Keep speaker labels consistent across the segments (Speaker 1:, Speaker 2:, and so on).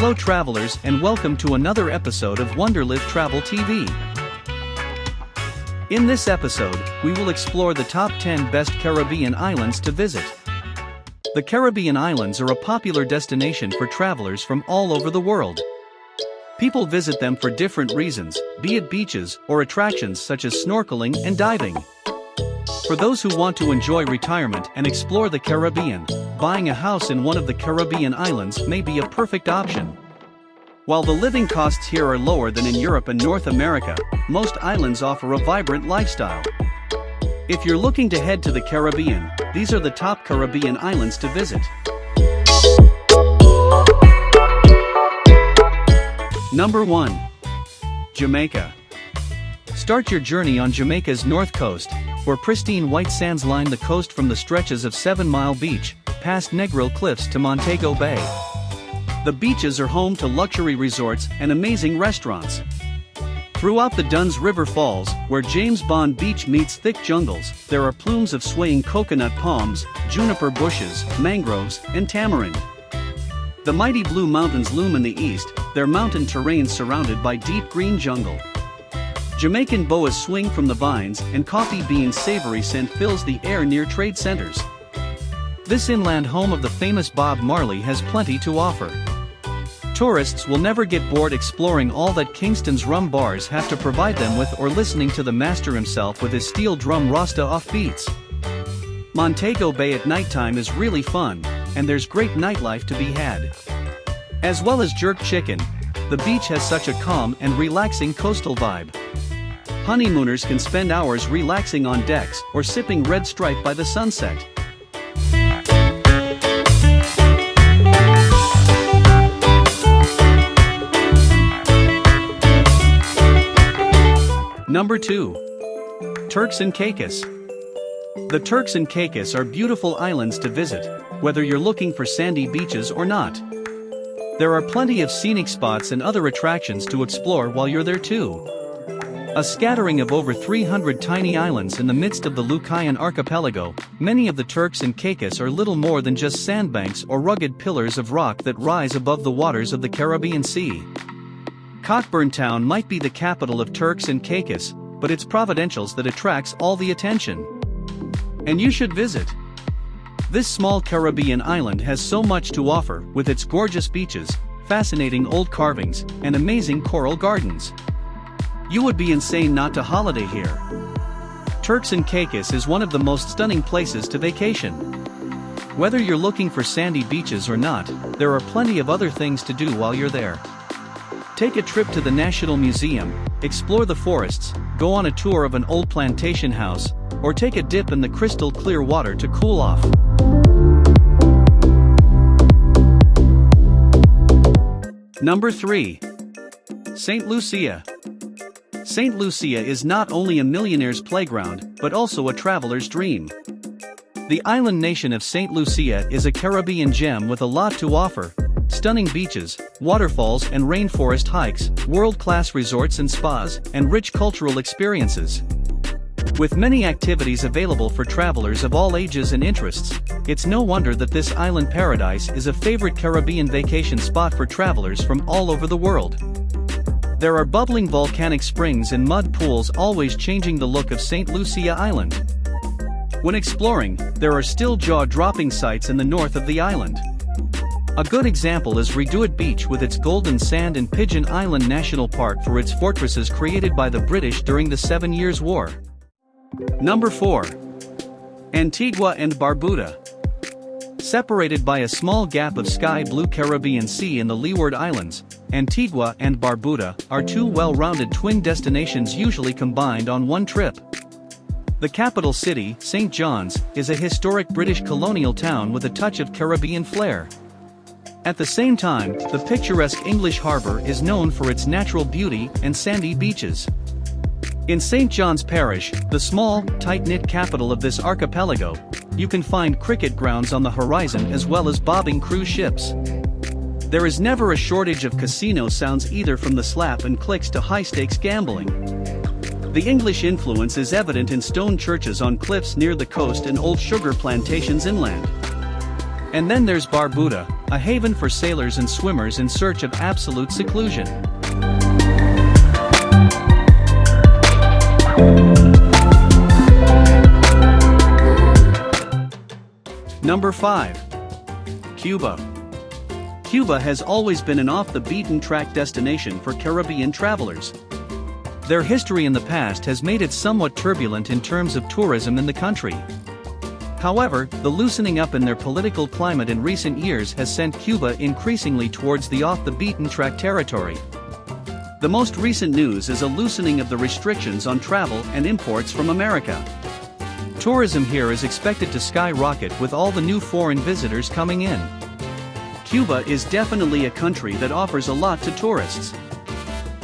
Speaker 1: Hello travelers and welcome to another episode of Wonderlive Travel TV. In this episode, we will explore the top 10 best Caribbean islands to visit. The Caribbean islands are a popular destination for travelers from all over the world. People visit them for different reasons, be it beaches or attractions such as snorkeling and diving. For those who want to enjoy retirement and explore the Caribbean, buying a house in one of the Caribbean islands may be a perfect option. While the living costs here are lower than in Europe and North America, most islands offer a vibrant lifestyle. If you're looking to head to the Caribbean, these are the top Caribbean islands to visit. Number 1. Jamaica. Start your journey on Jamaica's north coast, where pristine white sands line the coast from the stretches of Seven Mile Beach, past Negril Cliffs to Montego Bay. The beaches are home to luxury resorts and amazing restaurants. Throughout the Dunn's River Falls, where James Bond Beach meets thick jungles, there are plumes of swaying coconut palms, juniper bushes, mangroves, and tamarind. The mighty Blue Mountains loom in the east, their mountain terrain surrounded by deep green jungle. Jamaican boas swing from the vines and coffee bean savory scent fills the air near trade centers. This inland home of the famous Bob Marley has plenty to offer. Tourists will never get bored exploring all that Kingston's rum bars have to provide them with or listening to the master himself with his steel drum Rasta off beats. Montego Bay at nighttime is really fun, and there's great nightlife to be had. As well as jerk chicken, the beach has such a calm and relaxing coastal vibe. Honeymooners can spend hours relaxing on decks or sipping red stripe by the sunset. Number 2. Turks and Caicos. The Turks and Caicos are beautiful islands to visit, whether you're looking for sandy beaches or not. There are plenty of scenic spots and other attractions to explore while you're there too. A scattering of over 300 tiny islands in the midst of the Lucayan archipelago, many of the Turks and Caicos are little more than just sandbanks or rugged pillars of rock that rise above the waters of the Caribbean Sea. Cockburn Town might be the capital of Turks and Caicos, but it's Providenciales that attracts all the attention. And you should visit. This small Caribbean island has so much to offer with its gorgeous beaches, fascinating old carvings, and amazing coral gardens. You would be insane not to holiday here. Turks and Caicos is one of the most stunning places to vacation. Whether you're looking for sandy beaches or not, there are plenty of other things to do while you're there. Take a trip to the National Museum, explore the forests, go on a tour of an old plantation house, or take a dip in the crystal clear water to cool off. Number 3. St. Lucia. St. Lucia is not only a millionaire's playground, but also a traveler's dream. The island nation of St. Lucia is a Caribbean gem with a lot to offer stunning beaches, waterfalls and rainforest hikes, world-class resorts and spas, and rich cultural experiences. With many activities available for travelers of all ages and interests, it's no wonder that this island paradise is a favorite Caribbean vacation spot for travelers from all over the world. There are bubbling volcanic springs and mud pools always changing the look of St. Lucia Island. When exploring, there are still jaw-dropping sights in the north of the island. A good example is Reduit Beach with its golden sand and Pigeon Island National Park for its fortresses created by the British during the Seven Years' War. Number 4. Antigua and Barbuda. Separated by a small gap of sky blue Caribbean Sea in the Leeward Islands, Antigua and Barbuda are two well-rounded twin destinations usually combined on one trip. The capital city, St. John's, is a historic British colonial town with a touch of Caribbean flair. At the same time, the picturesque English harbor is known for its natural beauty and sandy beaches. In St. John's Parish, the small, tight-knit capital of this archipelago, you can find cricket grounds on the horizon as well as bobbing cruise ships. There is never a shortage of casino sounds either from the slap and clicks to high-stakes gambling. The English influence is evident in stone churches on cliffs near the coast and old sugar plantations inland. And then there's Barbuda, a haven for sailors and swimmers in search of absolute seclusion. Number 5. Cuba. Cuba has always been an off-the-beaten-track destination for Caribbean travelers. Their history in the past has made it somewhat turbulent in terms of tourism in the country. However, the loosening up in their political climate in recent years has sent Cuba increasingly towards the off-the-beaten-track territory. The most recent news is a loosening of the restrictions on travel and imports from America. Tourism here is expected to skyrocket with all the new foreign visitors coming in. Cuba is definitely a country that offers a lot to tourists.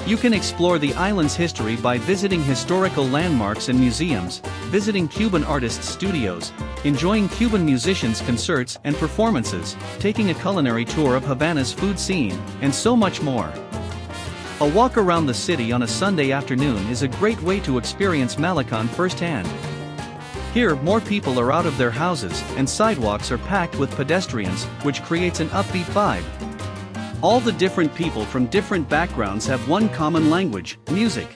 Speaker 1: You can explore the island's history by visiting historical landmarks and museums, visiting Cuban artists' studios, enjoying Cuban musicians' concerts and performances, taking a culinary tour of Havana's food scene, and so much more. A walk around the city on a Sunday afternoon is a great way to experience Malecon firsthand. Here, more people are out of their houses, and sidewalks are packed with pedestrians, which creates an upbeat vibe. All the different people from different backgrounds have one common language music.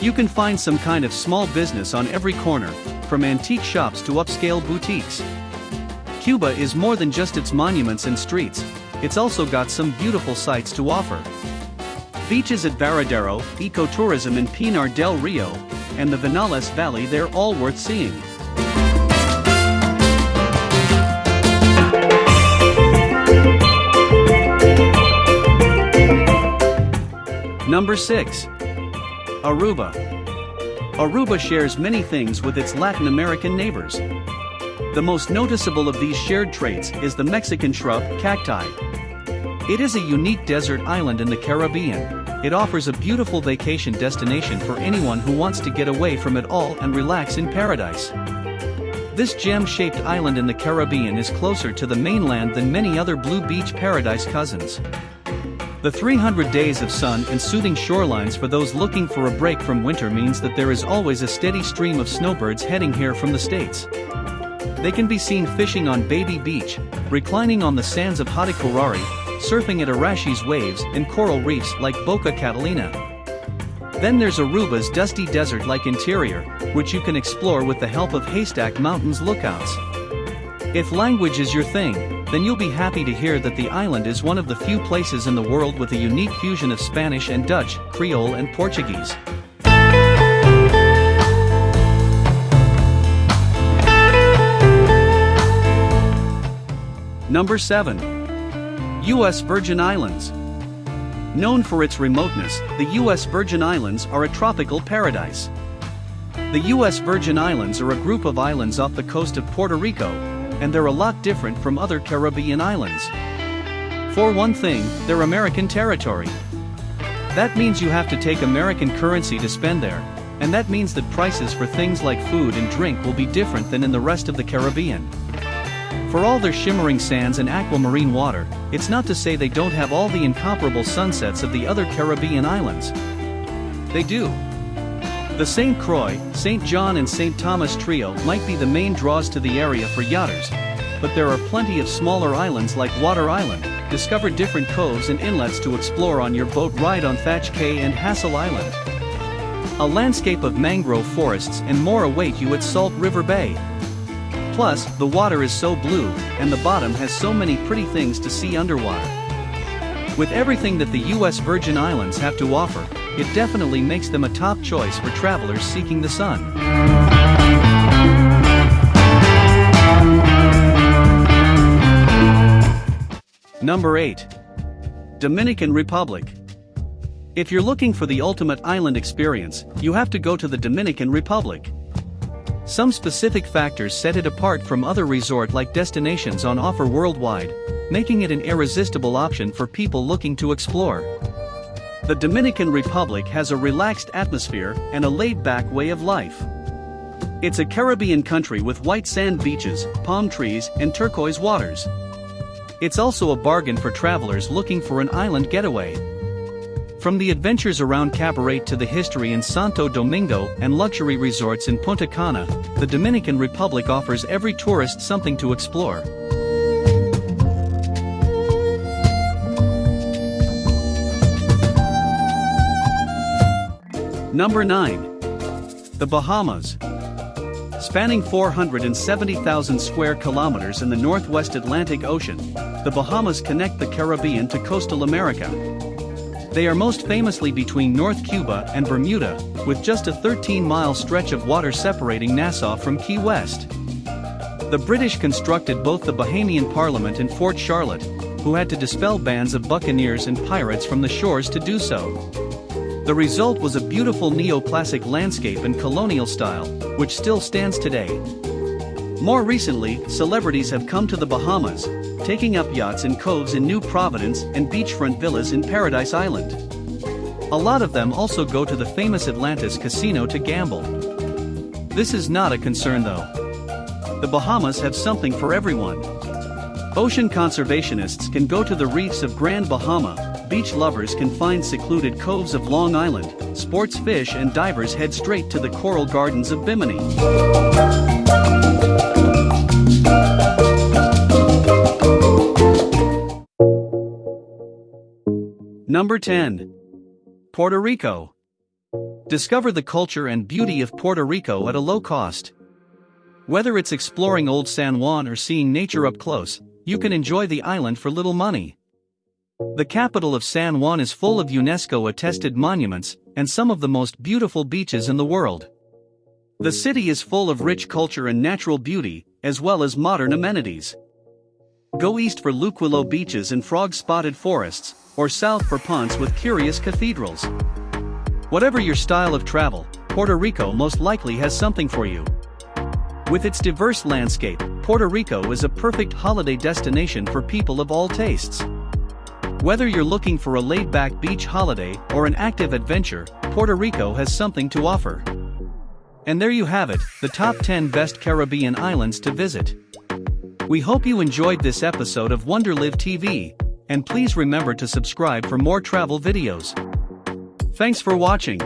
Speaker 1: You can find some kind of small business on every corner, from antique shops to upscale boutiques. Cuba is more than just its monuments and streets, it's also got some beautiful sights to offer. Beaches at Varadero, ecotourism in Pinar del Rio, and the Vinales Valley they're all worth seeing. Number 6. Aruba. Aruba shares many things with its Latin American neighbors. The most noticeable of these shared traits is the Mexican shrub cacti. It is a unique desert island in the Caribbean, it offers a beautiful vacation destination for anyone who wants to get away from it all and relax in paradise. This gem-shaped island in the Caribbean is closer to the mainland than many other blue beach paradise cousins. The 300 days of sun and soothing shorelines for those looking for a break from winter means that there is always a steady stream of snowbirds heading here from the States. They can be seen fishing on Baby Beach, reclining on the sands of Hadicurari, surfing at Arashi's waves and coral reefs like Boca Catalina. Then there's Aruba's dusty desert-like interior, which you can explore with the help of Haystack Mountain's lookouts. If language is your thing, then you'll be happy to hear that the island is one of the few places in the world with a unique fusion of Spanish and Dutch, Creole and Portuguese. Number 7. U.S. Virgin Islands. Known for its remoteness, the U.S. Virgin Islands are a tropical paradise. The U.S. Virgin Islands are a group of islands off the coast of Puerto Rico, and they're a lot different from other Caribbean islands. For one thing, they're American territory. That means you have to take American currency to spend there, and that means that prices for things like food and drink will be different than in the rest of the Caribbean. For all their shimmering sands and aquamarine water, it's not to say they don't have all the incomparable sunsets of the other Caribbean islands. They do. The St. Croix, St. John and St. Thomas trio might be the main draws to the area for yachters, but there are plenty of smaller islands like Water Island, discover different coves and inlets to explore on your boat ride on Thatch Cay and Hassel Island. A landscape of mangrove forests and more await you at Salt River Bay. Plus, the water is so blue, and the bottom has so many pretty things to see underwater. With everything that the US Virgin Islands have to offer, it definitely makes them a top choice for travelers seeking the sun. Number 8. Dominican Republic. If you're looking for the ultimate island experience, you have to go to the Dominican Republic. Some specific factors set it apart from other resort-like destinations on offer worldwide, making it an irresistible option for people looking to explore. The Dominican Republic has a relaxed atmosphere and a laid-back way of life. It's a Caribbean country with white sand beaches, palm trees, and turquoise waters. It's also a bargain for travelers looking for an island getaway. From the adventures around Cabarete to the history in Santo Domingo and luxury resorts in Punta Cana, the Dominican Republic offers every tourist something to explore. Number 9. The Bahamas. Spanning 470,000 square kilometers in the northwest Atlantic Ocean, the Bahamas connect the Caribbean to coastal America. They are most famously between North Cuba and Bermuda, with just a 13-mile stretch of water separating Nassau from Key West. The British constructed both the Bahamian Parliament and Fort Charlotte, who had to dispel bands of buccaneers and pirates from the shores to do so. The result was a beautiful neoclassic landscape in colonial style, which still stands today. More recently, celebrities have come to the Bahamas, taking up yachts in coves in New Providence and beachfront villas in Paradise Island. A lot of them also go to the famous Atlantis casino to gamble. This is not a concern though. The Bahamas have something for everyone. Ocean conservationists can go to the reefs of Grand Bahama, beach lovers can find secluded coves of Long Island, sports fish and divers head straight to the coral gardens of Bimini. Number 10. Puerto Rico. Discover the culture and beauty of Puerto Rico at a low cost. Whether it's exploring Old San Juan or seeing nature up close, you can enjoy the island for little money. The capital of San Juan is full of UNESCO-attested monuments and some of the most beautiful beaches in the world. The city is full of rich culture and natural beauty, as well as modern amenities. Go east for Luquillo beaches and frog-spotted forests, or south for ponds with curious cathedrals. Whatever your style of travel, Puerto Rico most likely has something for you. With its diverse landscape, Puerto Rico is a perfect holiday destination for people of all tastes. Whether you're looking for a laid-back beach holiday or an active adventure, Puerto Rico has something to offer. And there you have it, the top 10 best Caribbean islands to visit. We hope you enjoyed this episode of Wonderlive TV, and please remember to subscribe for more travel videos. Thanks for watching.